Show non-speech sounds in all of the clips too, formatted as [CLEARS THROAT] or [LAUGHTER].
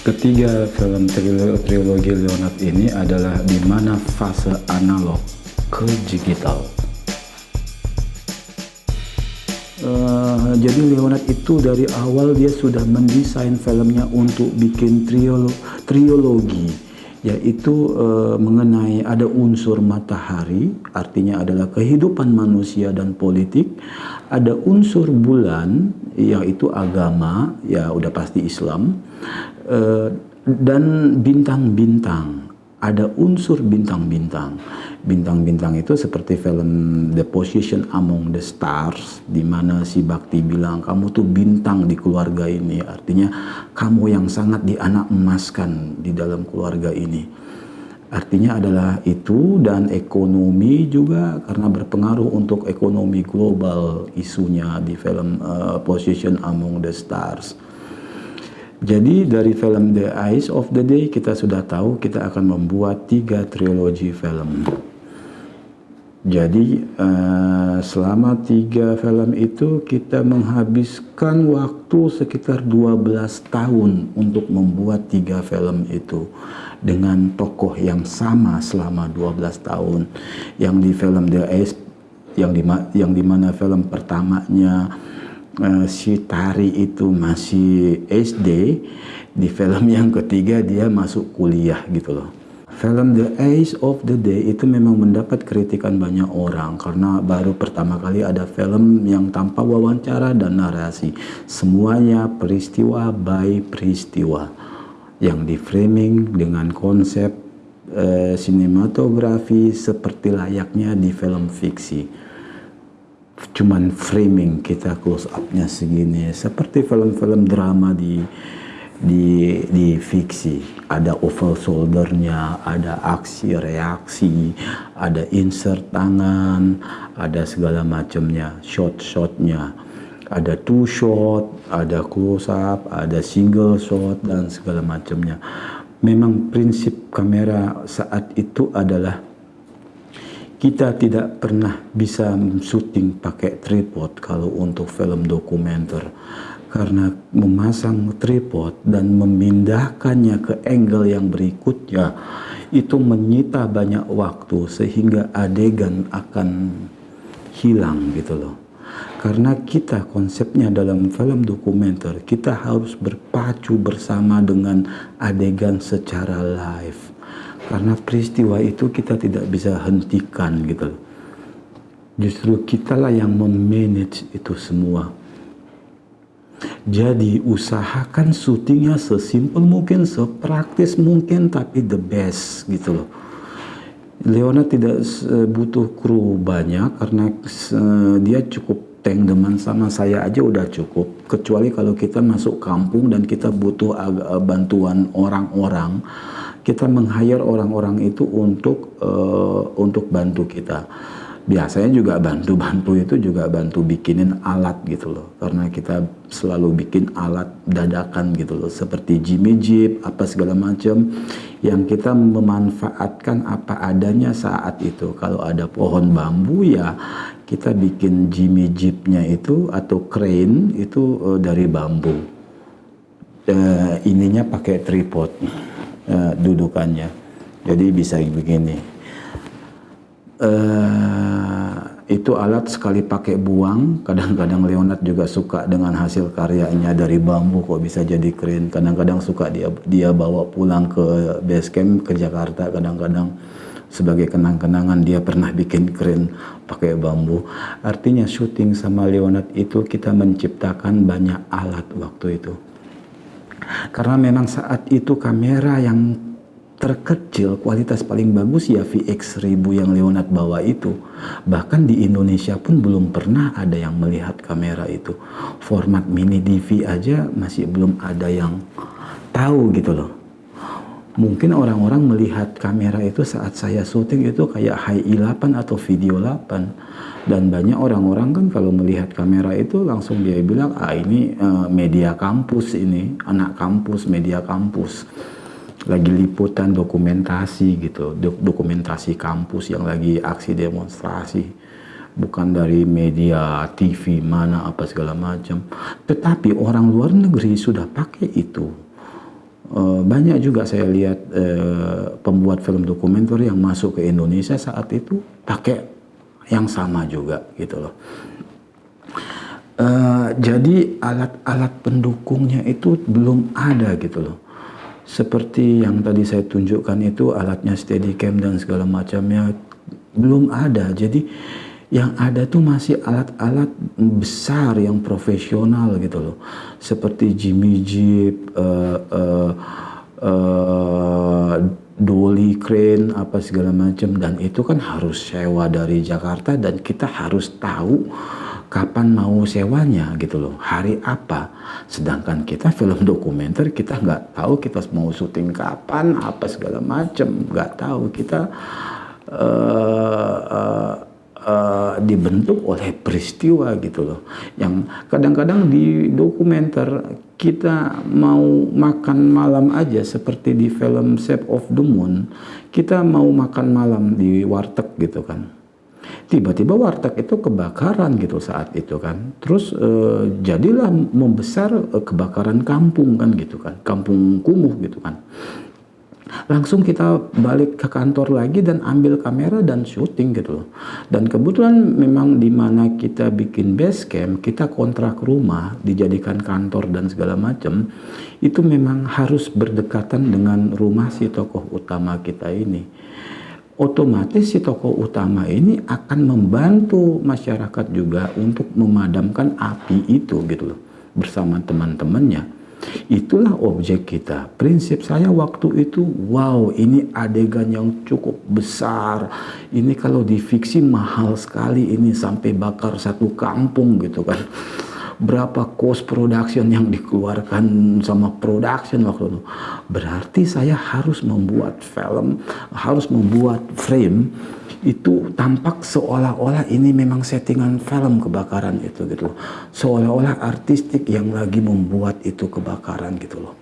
Ketiga film trilogi Leonard ini adalah di mana fase analog ke digital. Uh, jadi Leonard itu dari awal dia sudah mendesain filmnya untuk bikin triolo trilogi yaitu uh, mengenai ada unsur matahari artinya adalah kehidupan manusia dan politik ada unsur bulan yaitu agama ya udah pasti Islam dan bintang-bintang ada unsur bintang-bintang. Bintang-bintang itu seperti film The Position Among the Stars, di mana si Bakti bilang kamu tuh bintang di keluarga ini, artinya kamu yang sangat dianak emaskan di dalam keluarga ini. Artinya adalah itu dan ekonomi juga karena berpengaruh untuk ekonomi global isunya di film uh, Position Among the Stars. Jadi dari film The Eyes of the Day kita sudah tahu kita akan membuat tiga trilogi film. Jadi uh, selama tiga film itu kita menghabiskan waktu sekitar 12 tahun untuk membuat tiga film itu dengan tokoh yang sama selama 12 tahun. Yang di film The Eyes yang di yang di mana film pertamanya uh, si Tari itu masih SD, di film yang ketiga dia masuk kuliah gitu loh. Film The Ace of the Day itu memang mendapat kritikan banyak orang karena baru pertama kali ada film yang tanpa wawancara dan narasi. Semuanya peristiwa by peristiwa yang di framing dengan konsep uh, sinematografi seperti layaknya di film fiksi cuman framing kita close upnya segini. Seperti film-film drama di di di fiksi. Ada oval shouldernya ada aksi reaksi ada insert tangan ada segala macamnya shot shotnya ada two shot ada close up ada single shot dan segala macamnya. Memang prinsip kamera saat itu adalah kita tidak pernah bisa syuting pakai tripod kalau untuk film dokumenter. Karena memasang tripod dan memindahkannya ke angle yang berikutnya itu menyita banyak waktu sehingga adegan akan hilang gitu loh. Karena kita konsepnya dalam film dokumenter kita harus berpacu bersama dengan adegan secara live karena peristiwa itu kita tidak bisa hentikan gitu. Justru kitalah yang memanage itu semua. Jadi usahakan syutingnya sesimpel mungkin, sepraktis mungkin, tapi the best gitu loh. Leona tidak butuh kru banyak karena dia cukup tank teman sama saya aja udah cukup. Kecuali kalau kita masuk kampung dan kita butuh bantuan orang-orang kita meng-hire orang-orang itu untuk uh, untuk bantu kita. Biasanya juga bantu-bantu itu juga bantu bikinin alat gitu loh. Karena kita selalu bikin alat dadakan gitu loh. Seperti Jimmy Jeep, apa segala macam. Yang kita memanfaatkan apa adanya saat itu. Kalau ada pohon bambu ya kita bikin Jimmy Jeepnya itu atau crane itu uh, dari bambu. Uh, ininya pakai tripod uh, dudukannya. Jadi bisa begini. Uh, itu alat sekali pakai buang. Kadang-kadang Leonard juga suka dengan hasil karyanya dari bambu kok bisa jadi keren. Kadang-kadang suka dia dia bawa pulang ke base camp ke Jakarta. Kadang-kadang sebagai kenang-kenangan dia pernah bikin keren pakai bambu. Artinya syuting sama Leonard itu kita menciptakan banyak alat waktu itu. Karena memang saat itu kamera yang terkecil kualitas paling bagus ya VX1000 yang Leonard bawa itu. Bahkan di Indonesia pun belum pernah ada yang melihat kamera itu. Format mini DV aja masih belum ada yang tahu gitu loh. Mungkin orang-orang melihat kamera itu saat saya syuting itu kayak high i8 atau video 8 dan banyak orang-orang kan kalau melihat kamera itu langsung dia bilang ah ini uh, media kampus ini anak kampus media kampus. Lagi liputan dokumentasi gitu dokumentasi kampus yang lagi aksi demonstrasi. Bukan dari media TV mana apa segala macam. Tetapi orang luar negeri sudah pakai itu uh, banyak juga saya lihat uh, pembuat film dokumenter yang masuk ke Indonesia saat itu pakai yang sama juga gitu loh. Uh, jadi alat-alat pendukungnya itu belum ada gitu loh. Seperti yang tadi saya tunjukkan itu alatnya Steadicam dan segala macamnya belum ada. Jadi yang ada tuh masih alat-alat besar yang profesional gitu loh. Seperti Jimmy Jeep uh, uh, uh, dolly crane apa segala macam. Dan itu kan harus sewa dari Jakarta dan kita harus tahu kapan mau sewanya gitu loh. Hari apa. Sedangkan kita film dokumenter kita nggak tahu kita mau syuting kapan apa segala macam. Nggak tahu kita uh, uh, uh, dibentuk oleh peristiwa gitu loh. Yang kadang-kadang di dokumenter kita mau makan malam aja seperti di film Shape of the Moon, kita mau makan malam di warteg gitu kan. Tiba-tiba warteg itu kebakaran gitu saat itu kan. Terus uh, jadilah membesar uh, kebakaran kampung kan gitu kan. Kampung kumuh gitu kan langsung kita balik ke kantor lagi dan ambil kamera dan syuting gitu loh. Dan kebetulan memang di mana kita bikin base camp, kita kontrak rumah, dijadikan kantor dan segala macam, itu memang harus berdekatan dengan rumah si tokoh utama kita ini. Otomatis si tokoh utama ini akan membantu masyarakat juga untuk memadamkan api itu gitu loh bersama teman-temannya Itulah objek kita. Prinsip saya waktu itu, wow ini adegan yang cukup besar. Ini kalau di fiksi mahal sekali ini sampai bakar satu kampung gitu kan. Berapa cost production yang dikeluarkan sama production waktu itu. Berarti saya harus membuat film, harus membuat frame itu tampak seolah-olah ini memang settingan film kebakaran itu gitu loh. Seolah-olah artistik yang lagi membuat itu kebakaran gitu loh.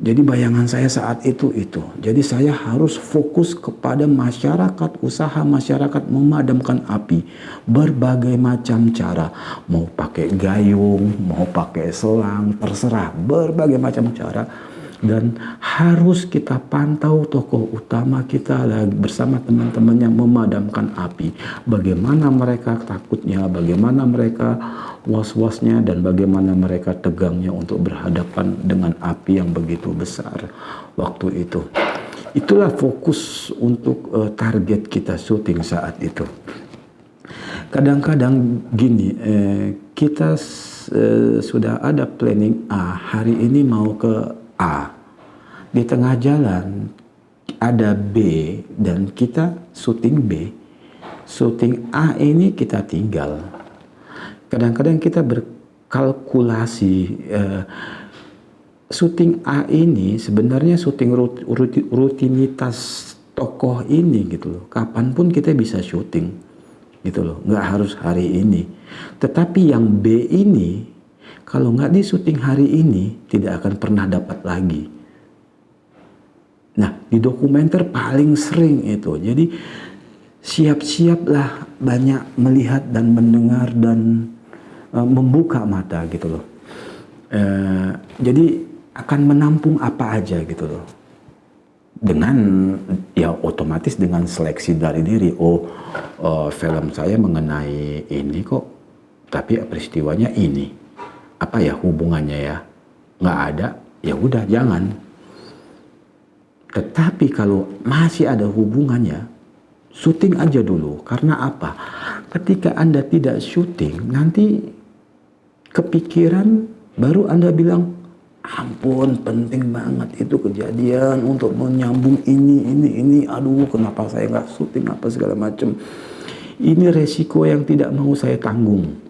Jadi bayangan saya saat itu itu. Jadi saya harus fokus kepada masyarakat, usaha masyarakat memadamkan api. Berbagai macam cara. Mau pakai gayung, mau pakai selang, terserah. Berbagai macam cara dan harus kita pantau tokoh utama kita bersama teman-teman yang memadamkan api. Bagaimana mereka takutnya, bagaimana mereka was-wasnya dan bagaimana mereka tegangnya untuk berhadapan dengan api yang begitu besar waktu itu. Itulah fokus untuk uh, target kita syuting saat itu. Kadang-kadang gini, eh, kita eh, sudah ada planning A, hari ini mau ke A. Di tengah jalan ada B dan kita syuting B. Syuting A ini kita tinggal. Kadang-kadang kita berkalkulasi uh, syuting A ini sebenarnya syuting rut, rut, rutinitas tokoh ini gitu loh. Kapan pun kita bisa syuting gitu loh. Nggak harus hari ini. Tetapi yang B ini kalau nggak di syuting hari ini, tidak akan pernah dapat lagi. Nah, di dokumenter paling sering itu. Jadi, siap-siaplah banyak melihat dan mendengar dan uh, membuka mata gitu loh. Uh, jadi, akan menampung apa aja gitu loh. Dengan, ya otomatis dengan seleksi dari diri. Oh, uh, film saya mengenai ini kok, tapi peristiwanya ini apa ya hubungannya ya? Nggak ada? Ya udah jangan. Tetapi kalau masih ada hubungannya syuting aja dulu. Karena apa? Ketika anda tidak syuting nanti kepikiran baru anda bilang ampun penting banget itu kejadian untuk menyambung ini ini ini. Aduh kenapa saya nggak syuting apa segala macam ini resiko yang tidak mau saya tanggung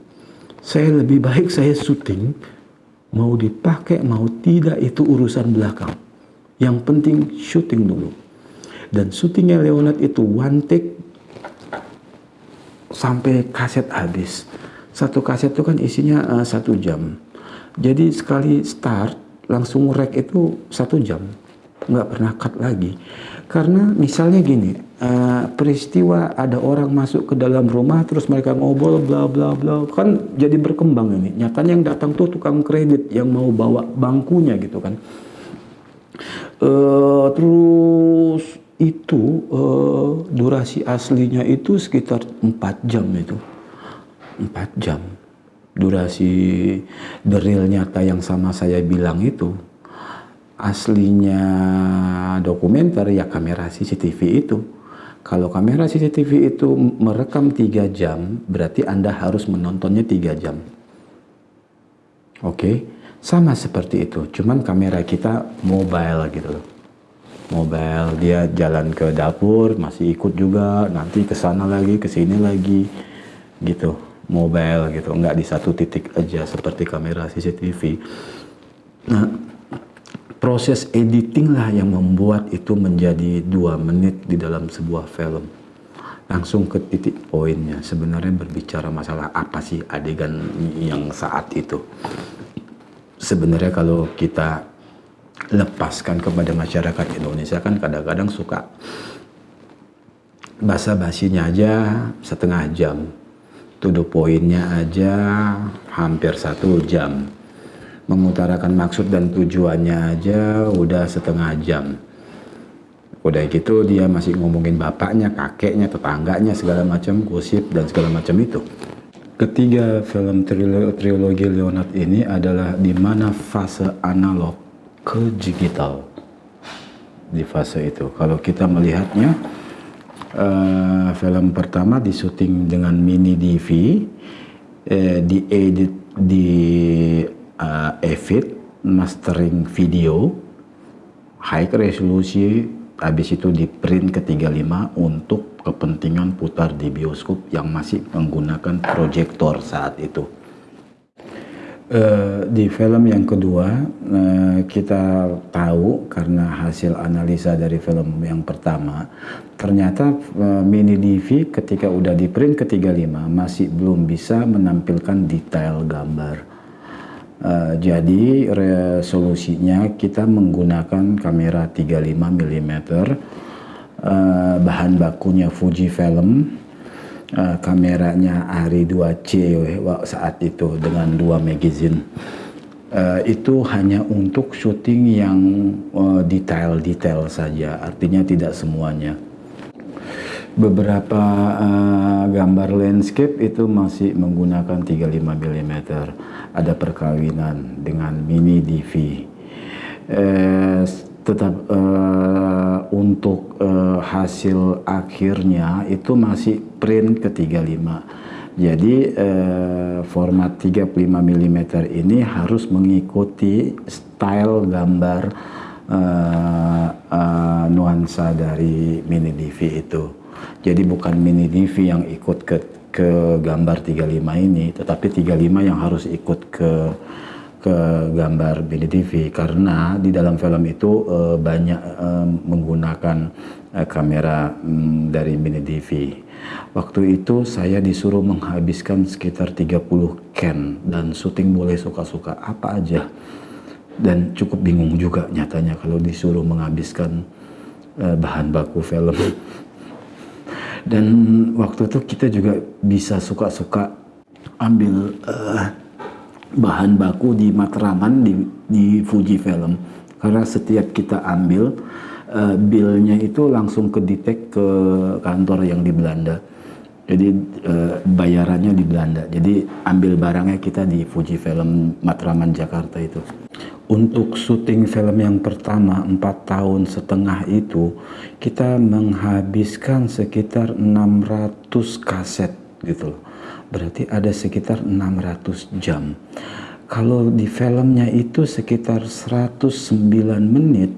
saya lebih baik saya syuting, mau dipakai mau tidak itu urusan belakang. Yang penting syuting dulu. Dan syutingnya Leonard itu one take sampai kaset habis. Satu kaset itu kan isinya uh, satu jam. Jadi sekali start langsung rek itu satu jam, nggak pernah cut lagi. Karena misalnya gini, uh, peristiwa ada orang masuk ke dalam rumah terus mereka ngobrol bla bla bla. Kan jadi berkembang ini. Nyatanya yang datang tuh tukang kredit yang mau bawa bangkunya gitu kan. Uh, terus itu uh, durasi aslinya itu sekitar 4 jam itu. 4 jam. Durasi deril nyata yang sama saya bilang itu aslinya dokumenter ya kamera CCTV itu kalau kamera CCTV itu merekam tiga jam berarti Anda harus menontonnya tiga jam oke okay? sama seperti itu cuman kamera kita mobile gitu loh mobile dia jalan ke dapur masih ikut juga nanti ke sana lagi ke sini lagi gitu mobile gitu, nggak di satu titik aja seperti kamera CCTV. Nah, proses editing lah yang membuat itu menjadi dua menit di dalam sebuah film. Langsung ke titik poinnya, sebenarnya berbicara masalah apa sih adegan yang saat itu. Sebenarnya kalau kita lepaskan kepada masyarakat Indonesia kan kadang-kadang suka bahasa basinya aja setengah jam to the pointnya aja hampir satu jam mengutarakan maksud dan tujuannya aja udah setengah jam. Udah gitu dia masih ngomongin bapaknya kakeknya tetangganya segala macam gosip dan segala macam itu. Ketiga film trilogi Leonard ini adalah di mana fase analog ke digital. Di fase itu. Kalau kita melihatnya uh, film pertama disuting dengan mini DV, uh, diedit di uh, Avid, mastering video, high resolusi, habis itu di print ke 35 untuk kepentingan putar di bioskop yang masih menggunakan proyektor saat itu. Uh, di film yang kedua uh, kita tahu karena hasil analisa dari film yang pertama ternyata uh, mini DV ketika udah di print ke 35 masih belum bisa menampilkan detail gambar uh, jadi resolusinya kita menggunakan kamera 35 mm uh, bahan bakunya Fujifilm uh, kameranya Ari 2C saat itu dengan dua magazine. Uh, itu hanya untuk syuting yang detail-detail uh, saja artinya tidak semuanya. Beberapa uh, gambar landscape itu masih menggunakan 35 mm ada perkawinan dengan mini DV uh, tetap uh, untuk uh, hasil akhirnya itu masih print ke 35 jadi uh, format 35 mm ini harus mengikuti style gambar uh, uh, nuansa dari mini DV itu. Jadi bukan mini DV yang ikut ke ke gambar 35 ini tetapi 35 yang harus ikut ke ke gambar BDTV karena di dalam film itu uh, banyak uh, menggunakan uh, kamera um, dari BDTV. Waktu itu saya disuruh menghabiskan sekitar 30 can dan syuting boleh suka-suka apa aja. Dan cukup bingung juga nyatanya kalau disuruh menghabiskan uh, bahan baku film. [LAUGHS] dan waktu itu kita juga bisa suka-suka ambil uh, bahan baku di Matraman di, di Fujifilm karena setiap kita ambil uh, billnya itu langsung ke detect ke kantor yang di Belanda. Jadi uh, bayarannya di Belanda. Jadi ambil barangnya kita di Fujifilm Matraman Jakarta itu untuk syuting film yang pertama empat tahun setengah itu kita menghabiskan sekitar 600 kaset gitu loh berarti ada sekitar 600 jam. Kalau di filmnya itu sekitar 109 menit,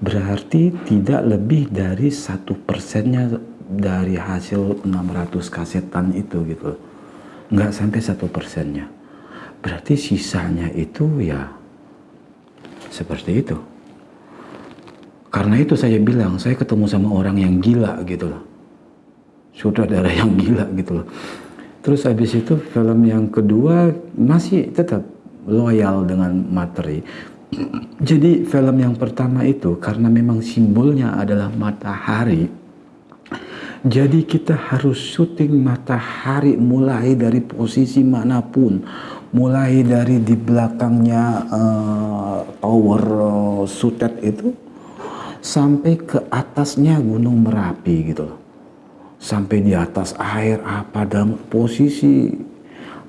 berarti tidak lebih dari satu persennya dari hasil 600 kasetan itu gitu. Nggak sampai satu persennya. Berarti sisanya itu ya seperti itu. Karena itu saya bilang, saya ketemu sama orang yang gila gitu loh. Saudara yang gila gitu loh Terus habis itu film yang kedua masih tetap loyal dengan materi. [CLEARS THROAT] Jadi film yang pertama itu karena memang simbolnya adalah matahari. Jadi kita harus syuting matahari mulai dari posisi mana pun. Mulai dari di belakangnya uh, tower uh, sutet itu sampai ke atasnya Gunung Merapi gitu loh. Sampai di atas air apa dalam posisi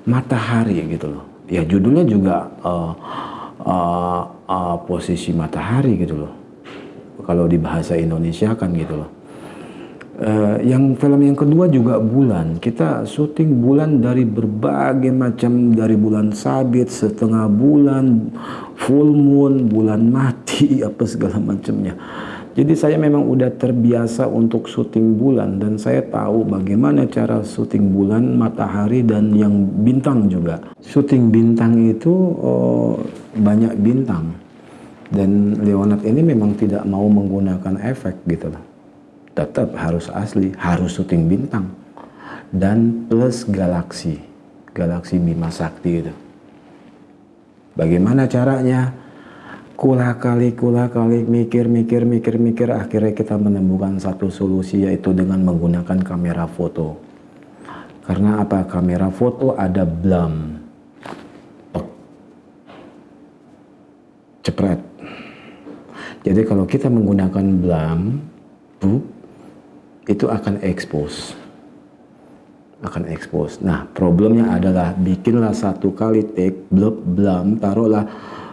matahari gitu loh. Ya judulnya juga uh, uh, uh, posisi matahari gitu loh. Kalau di bahasa Indonesia kan gitu loh. Uh, yang film yang kedua juga bulan. Kita syuting bulan dari berbagai macam dari bulan sabit, setengah bulan, full moon, bulan mati, [LAUGHS] apa segala macamnya. Jadi saya memang udah terbiasa untuk syuting bulan dan saya tahu bagaimana cara syuting bulan, matahari dan yang bintang juga. Syuting bintang itu oh, banyak bintang dan Leonard ini memang tidak mau menggunakan efek gitu loh tetap harus asli, harus syuting bintang. Dan plus galaksi, galaksi Bima Sakti itu. Bagaimana caranya? Kula kali, kula kali, mikir, mikir, mikir, mikir, akhirnya kita menemukan satu solusi yaitu dengan menggunakan kamera foto. Karena apa? Kamera foto ada blam. Cepret. Jadi kalau kita menggunakan blam, bu, itu akan expose akan expose. Nah, problemnya adalah bikinlah satu kali take blub blam taruhlah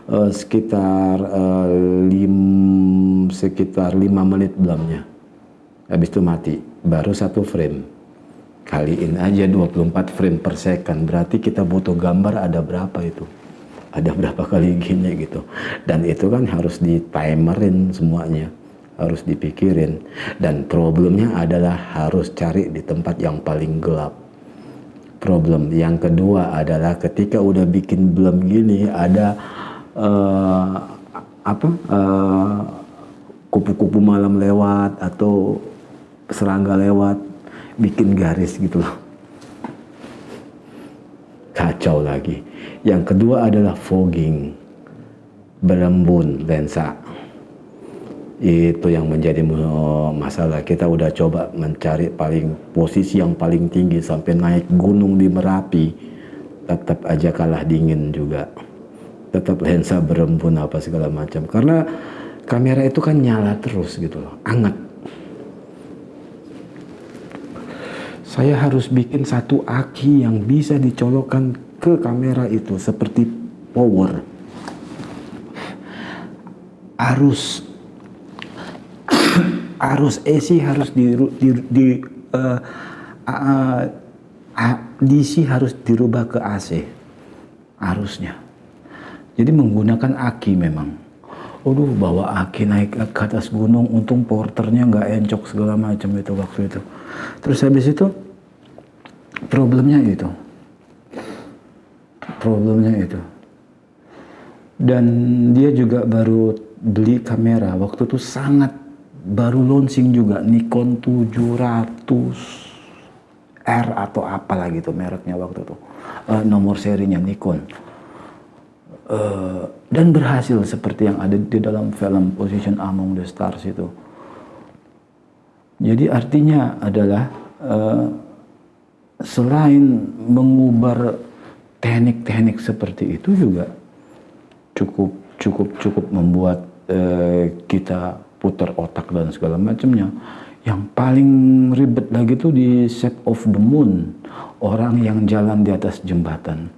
uh, sekitar uh, lim, sekitar 5 menit blamnya. Habis itu mati, baru satu frame. Kaliin aja 24 frame per second, berarti kita butuh gambar ada berapa itu? Ada berapa kali gini gitu. Dan itu kan harus di timerin semuanya harus dipikirin. Dan problemnya adalah harus cari di tempat yang paling gelap. Problem yang kedua adalah ketika udah bikin belum gini ada uh, apa uh, kupu-kupu malam lewat atau serangga lewat bikin garis gitu loh. Kacau lagi. Yang kedua adalah fogging. Berembun lensa itu yang menjadi masalah. Kita udah coba mencari paling posisi yang paling tinggi sampai naik gunung di Merapi. Tetap aja kalah dingin juga. Tetap lensa berembun apa segala macam. Karena kamera itu kan nyala terus gitu loh. Anget. Saya harus bikin satu aki yang bisa dicolokkan ke kamera itu seperti power. Arus arus AC harus di, di, di uh, uh, uh, DC harus dirubah ke AC arusnya. Jadi menggunakan aki memang. Aduh bawa aki naik ke atas gunung, untung porternya nggak encok segala macam itu waktu itu. Terus habis itu problemnya itu, problemnya itu. Dan dia juga baru beli kamera waktu itu sangat baru launching juga Nikon 700 R atau apalah gitu mereknya waktu itu. Uh, nomor serinya Nikon. Uh, dan berhasil seperti yang ada di dalam film Position Among the Stars itu. Jadi artinya adalah uh, selain mengubar teknik-teknik seperti itu juga cukup cukup cukup membuat uh, kita putar otak dan segala macamnya. Yang paling ribet lagi tuh di Shape of the Moon, orang yang jalan di atas jembatan.